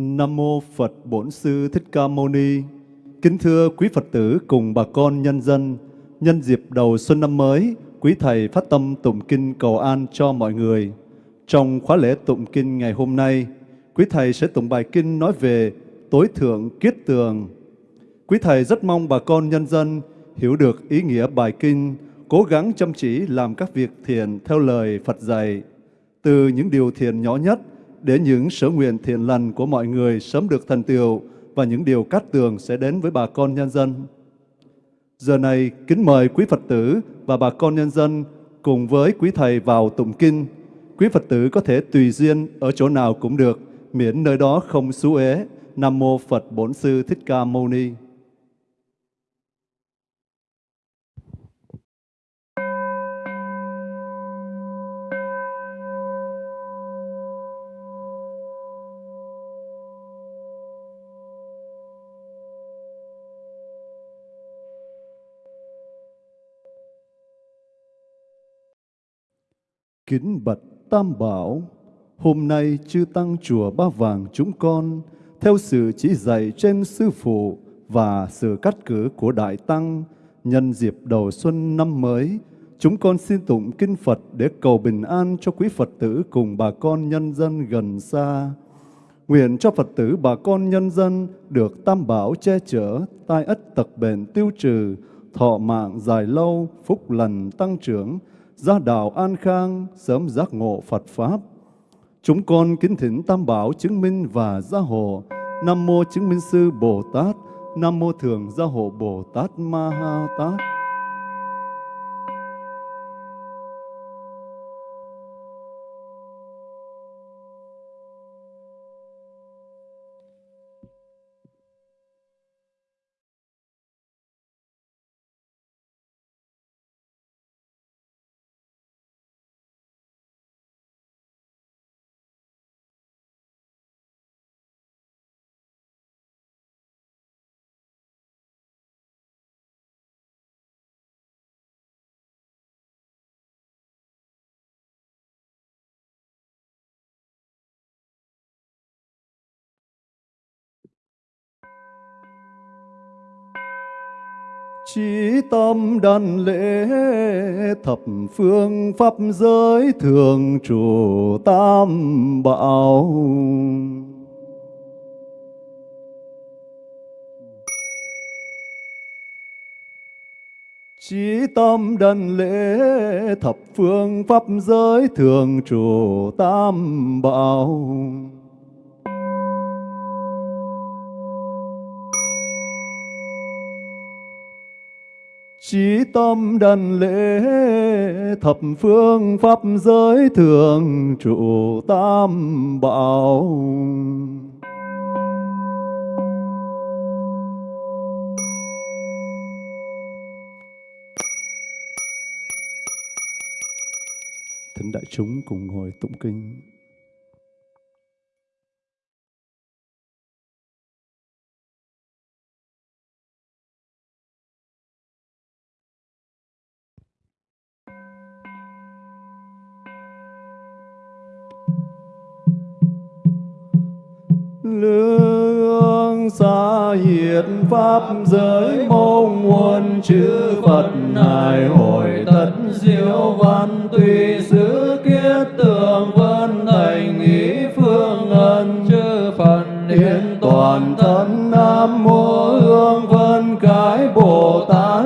Nam mô Phật Bổn Sư Thích Ca Mâu Ni. Kính thưa quý Phật tử cùng bà con nhân dân, nhân dịp đầu xuân năm mới, quý thầy phát tâm tụng kinh cầu an cho mọi người. Trong khóa lễ tụng kinh ngày hôm nay, quý thầy sẽ tụng bài kinh nói về tối thượng kiết tường. Quý thầy rất mong bà con nhân dân hiểu được ý nghĩa bài kinh, cố gắng chăm chỉ làm các việc thiền theo lời Phật dạy. Từ những điều thiền nhỏ nhất để những sở nguyện thiện lành của mọi người sớm được thành tựu và những điều cát tường sẽ đến với bà con nhân dân. Giờ này, kính mời quý Phật tử và bà con nhân dân cùng với quý Thầy vào tụng kinh. Quý Phật tử có thể tùy duyên ở chỗ nào cũng được, miễn nơi đó không xú ế. Nam Mô Phật Bổn Sư Thích Ca Mâu Ni. Kính bạch Tam Bảo, hôm nay chư Tăng Chùa Ba Vàng chúng con, theo sự chỉ dạy trên Sư Phụ và sự cắt cử của Đại Tăng, nhân dịp đầu xuân năm mới, chúng con xin tụng Kinh Phật để cầu bình an cho quý Phật tử cùng bà con nhân dân gần xa. Nguyện cho Phật tử bà con nhân dân được Tam Bảo che chở, tai ất tật bệnh tiêu trừ, thọ mạng dài lâu, phúc lành tăng trưởng, gia đạo an khang, sớm giác ngộ Phật Pháp. Chúng con kính thỉnh Tam Bảo chứng minh và gia hộ, Nam Mô Chứng Minh Sư Bồ Tát, Nam Mô Thường Gia Hộ Bồ Tát Ma Ha Tát. Chí tâm đàn lễ thập phương pháp giới thường trụ tam bảo. Chí tâm đần lễ thập phương pháp giới thường trụ tam bảo. Chí tâm đần lễ, thập phương pháp giới thường trụ tam bảo. Thính đại chúng cùng ngồi tụng kinh. Pháp giới mong muôn chư Phật hài hội tất diệu văn tùy xứ kiết tường vân thành ý phương ân. Chư Phật hiện toàn thân nam mô hương vân cái bồ tát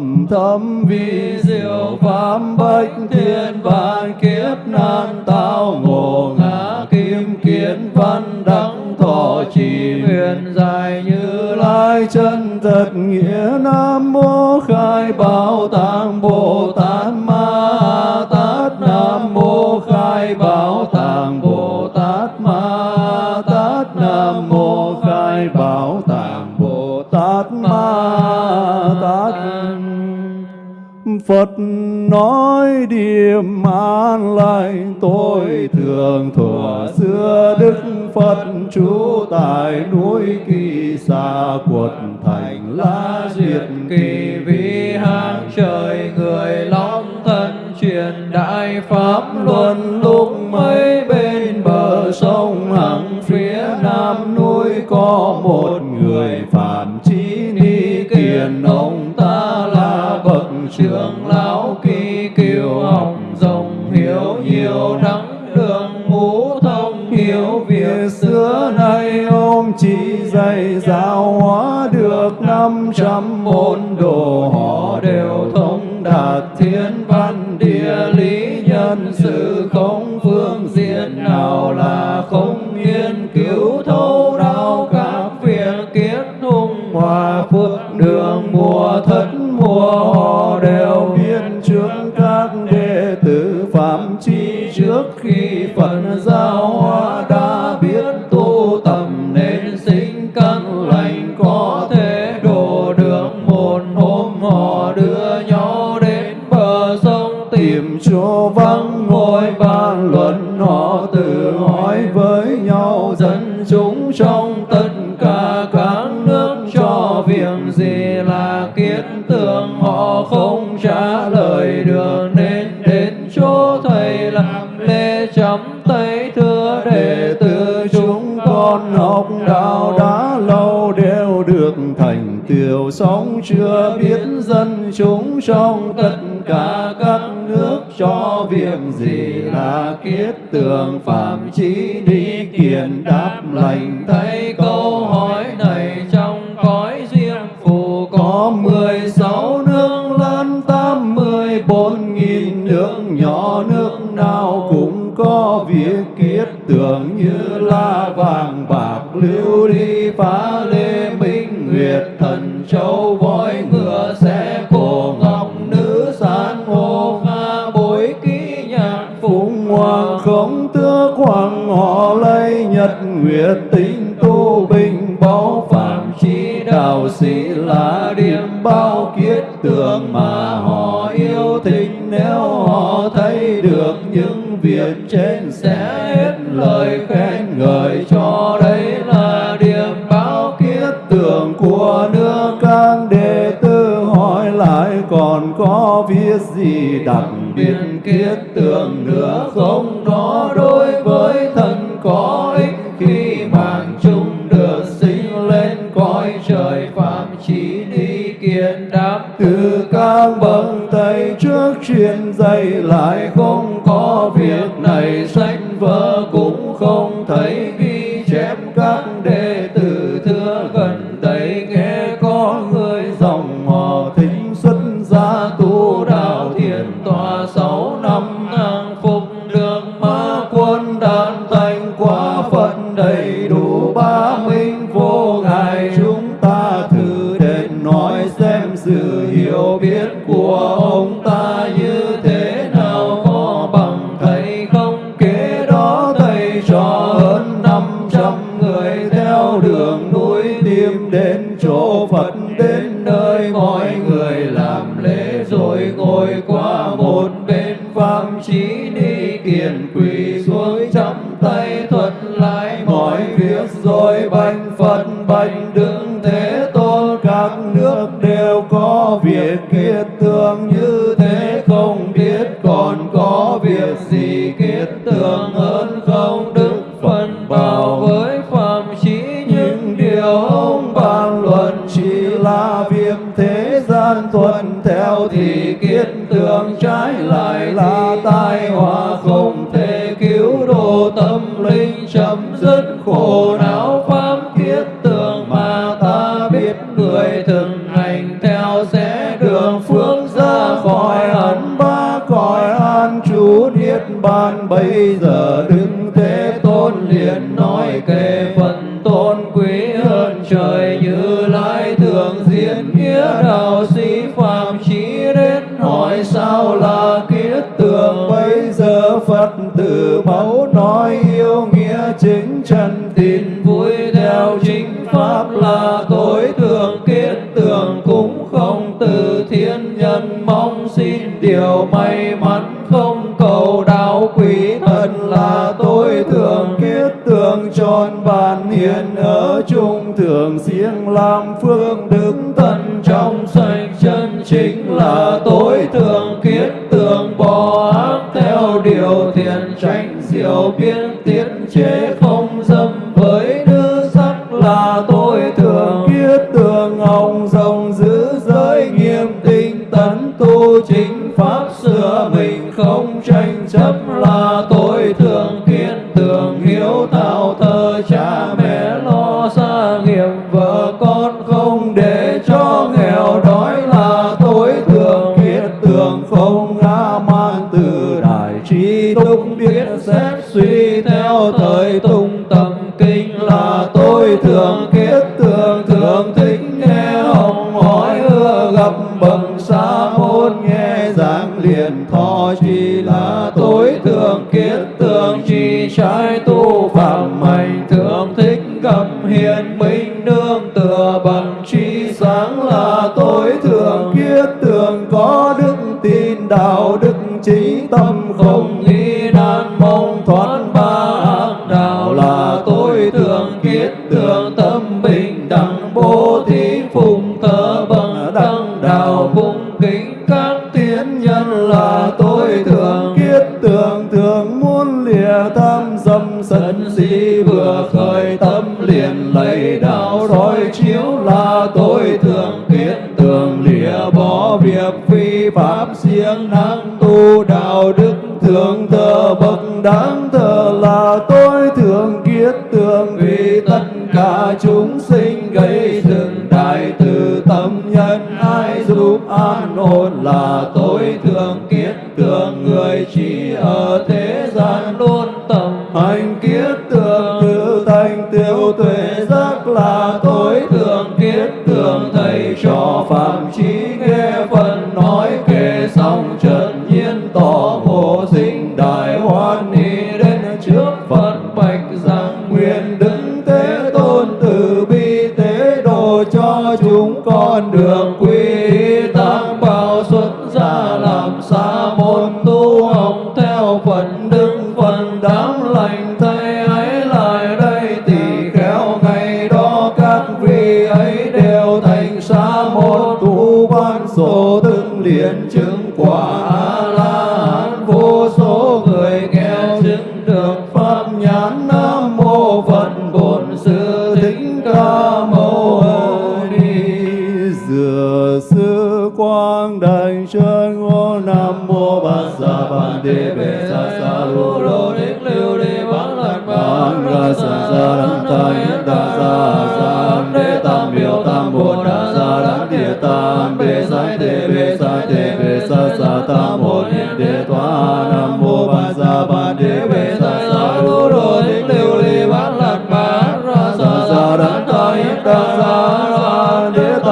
thầm thâm vi diệu pháp bách thiên vạn kiếp nan tao ngộ ngã kim kiến văn đăng thọ trì huyền dài như lai chân thật nghĩa nam mô khai bảo tạng bồ tát Phật nói điềm an lành tôi thường thuở xưa Đức Phật trú tại núi kỳ xa quật, thành lá diệt kỳ. Vi hàng trời người long thân truyền đại pháp luân lúc mấy bên bờ sông hằng phía nam núi có một người phạm chí ni kiền ông ta là bậc trưởng lão kỳ kiều học rộng hiểu nhiều đắng đường ngũ thông hiểu việc xưa nay ông chỉ dạy giáo hóa được năm trăm môn đồ họ đều thông đạt các nước cho việc gì là kiết tường, phạm chí đi kiền đáp lành. Thấy câu hỏi này trong cõi riêng phù có mười sáu nước lớn, tám mươi bốn nghìn nước nhỏ. Nước nào cũng có việc kiết tường như la vàng bạc, lưu ly phá lê minh nguyệt thần châu võ chí sĩ là điểm bao kiết tường mà họ yêu thích. Nếu họ thấy được những việc trên sẽ hết lời khen ngợi cho đây là điểm bao kiết tường của nước các đệ tử hỏi lại còn có viết gì đặc biệt kiết tường nữa không? Nó đối với thân có truyền lại không có việc này sách vở cũng không thấy ghi chép một bên phạm chí đi kiền quỳ xuống chắp tay thuật lại mọi việc rồi bạch Phật bạch Đức. Biết người thường hành theo sẽ đường phước ra khỏi ẩn ba cõi an trú niết bàn. Bây giờ đứng thế tôn liền nói tròn bàn hiền ở trung thượng siêng làm phương đức tận trong sạch chân chính là không ngã man từ đại trí túc biết xét suy theo thời tục. Phụng thờ bằng đăng đạo tầm kiết tượng tự thành tiêu tuệ giác là tôi. Đề bệ sa sa lu lô đích lưu đi bán lạc bán ra sa sa đăng ta yết sa sa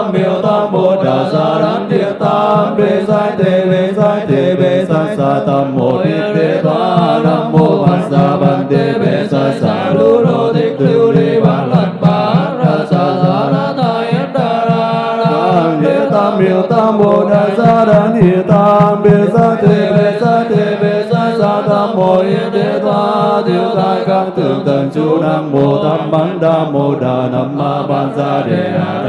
tam biểu tam bồ đà sa đăng địa tam bế sai thế bế sai thế bế sai sa tam mô niệm đề ta nam mô bát sa ban thế bế sa sa lu đô thích lưu đi bán lần ba ra sa sa đăng ta yết đa ra đế tam biểu tam bồ đà sa đăng địa tam bế sai thế bế sai thế bế sai sa tam mô niệm đề ta tiêu tai các tưởng tần chú nam mô tam bán đa mô đà nam ma ban gia đề đà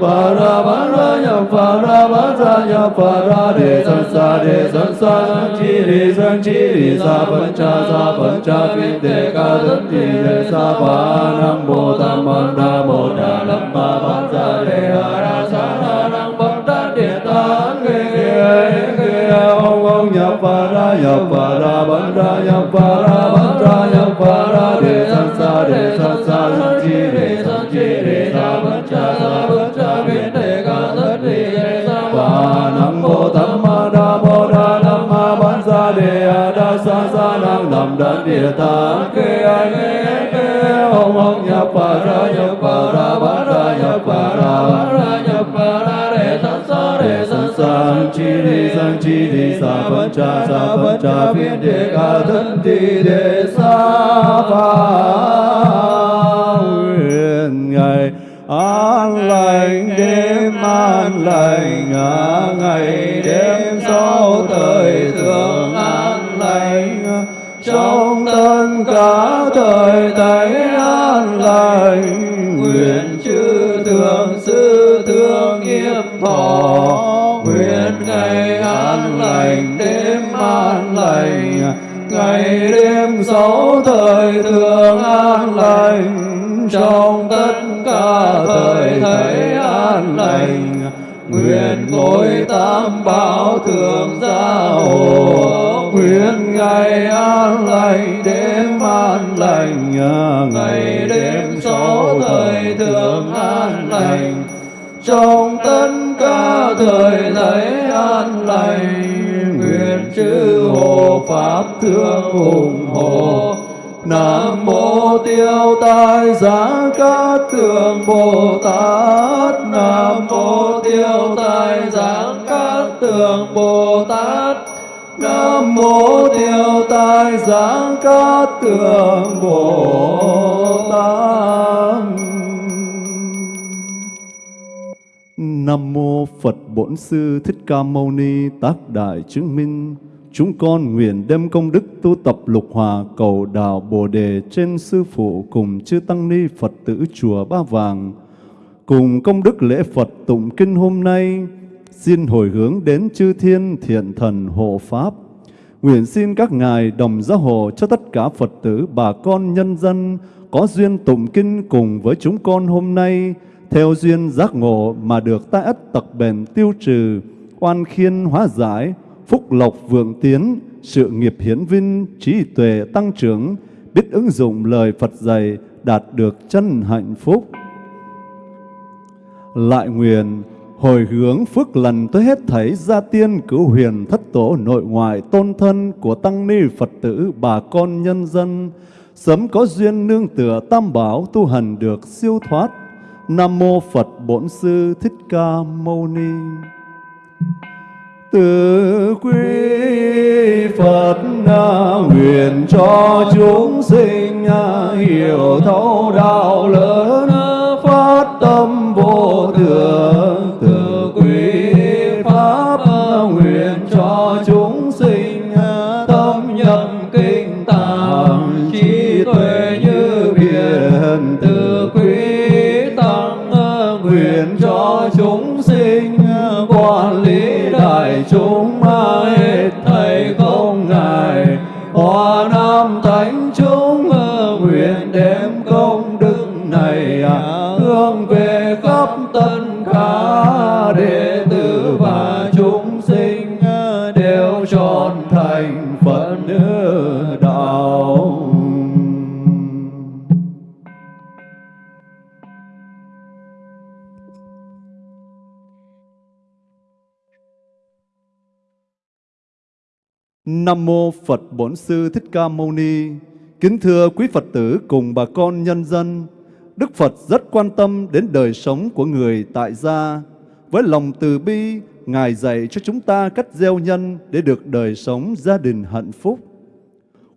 pa ra bán ra ya pa ra bán ra ya pa ra đề san sa đề san sa san chi đề san chi đề sa phân cha sa phân cha vi de ca thân chi đề sa pa nam bồ tam ma đa bồ đà nam ma ban sa đề a ra sa ra nam bán đa de ta kê kê kê ông ông ya pa ra ya pa ra ba ra nhập va nam đan địa tam kê a kê kê ông ông nhập va ra nhập va ra bán ra nhập va ra bán ra nhập va ra đề san sa đề san sa san chi ni san chi ni sa phân cha sa phân cha phiên đề ca thân chi đề sa pa sáu thời thường an lành. Trong tất cả thời thấy an lành, nguyện ngôi tam bảo thường gia hộ nguyện ngày an lành, đêm an lành, ngày đêm sáu thời thường an lành. Trong tất cả thời thấy an lành pháp thương ủng hộ Nam mô tiêu tai giá cát tường Bồ Tát. Nam mô tiêu tai giá cát tường Bồ Tát. Nam mô tiêu tai giá cát tường Bồ Tát. Nam mô Phật Bổn Sư Thích Ca Mâu Ni Tác Đại Chứng Minh. Chúng con nguyện đem công đức tu tập lục hòa cầu đạo Bồ Đề trên Sư Phụ cùng chư Tăng Ni Phật tử Chùa Ba Vàng. Cùng công đức lễ Phật tụng kinh hôm nay, xin hồi hướng đến chư thiên thiện thần hộ Pháp. Nguyện xin các ngài đồng gia hộ cho tất cả Phật tử, bà con, nhân dân có duyên tụng kinh cùng với chúng con hôm nay, theo duyên giác ngộ mà được tai ất tật bền tiêu trừ, oan khiên hóa giải, phúc lộc vượng tiến, sự nghiệp hiển vinh, trí tuệ tăng trưởng, biết ứng dụng lời Phật dạy, đạt được chân hạnh phúc. Lại nguyện hồi hướng phước lần tới hết thảy gia tiên cứu huyền thất tổ nội ngoại tôn thân của tăng ni Phật tử bà con nhân dân sớm có duyên nương tựa tam bảo tu hành được siêu thoát. Nam mô Phật Bổn Sư Thích Ca Mâu Ni. Từ quý Phật nguyện cho chúng sinh hiểu thấu đạo lớn phát tâm vô thượng chúng hết thầy không ngại. Hòa nam thánh chúng nguyện đem công đức này à. hướng về khắp tân cả địa Nam mô Phật Bổn Sư Thích Ca Mâu Ni. Kính thưa quý Phật tử cùng bà con nhân dân, Đức Phật rất quan tâm đến đời sống của người tại gia. Với lòng từ bi, Ngài dạy cho chúng ta cách gieo nhân để được đời sống gia đình hạnh phúc.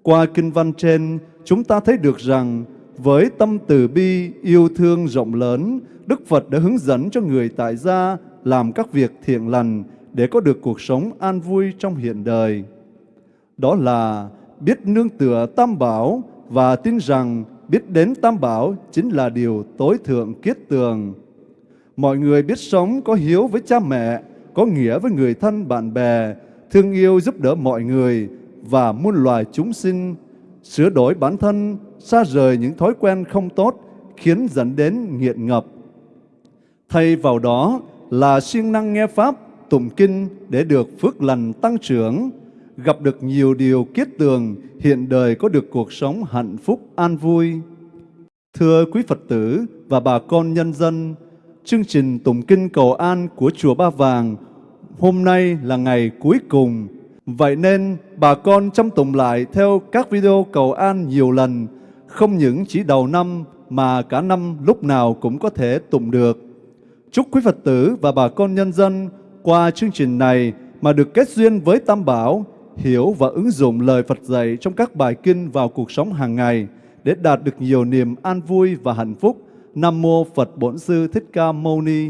Qua kinh văn trên, chúng ta thấy được rằng với tâm từ bi, yêu thương rộng lớn, Đức Phật đã hướng dẫn cho người tại gia làm các việc thiện lành để có được cuộc sống an vui trong hiện đời. Đó là biết nương tựa Tam Bảo và tin rằng biết đến Tam Bảo chính là điều tối thượng kiết tường. Mọi người biết sống có hiếu với cha mẹ, có nghĩa với người thân bạn bè, thương yêu giúp đỡ mọi người và muôn loài chúng sinh, sửa đổi bản thân, xa rời những thói quen không tốt khiến dẫn đến nghiện ngập. Thay vào đó là siêng năng nghe Pháp, tụng kinh để được phước lành tăng trưởng, gặp được nhiều điều kiết tường, hiện đời có được cuộc sống hạnh phúc an vui. Thưa quý Phật tử và bà con nhân dân, chương trình tụng kinh cầu an của Chùa Ba Vàng hôm nay là ngày cuối cùng. Vậy nên bà con chăm tụng lại theo các video cầu an nhiều lần, không những chỉ đầu năm mà cả năm lúc nào cũng có thể tụng được. Chúc quý Phật tử và bà con nhân dân qua chương trình này mà được kết duyên với Tam Bảo, hiểu và ứng dụng lời Phật dạy trong các bài kinh vào cuộc sống hàng ngày để đạt được nhiều niềm an vui và hạnh phúc. Nam mô Phật Bổn Sư Thích Ca Mâu Ni.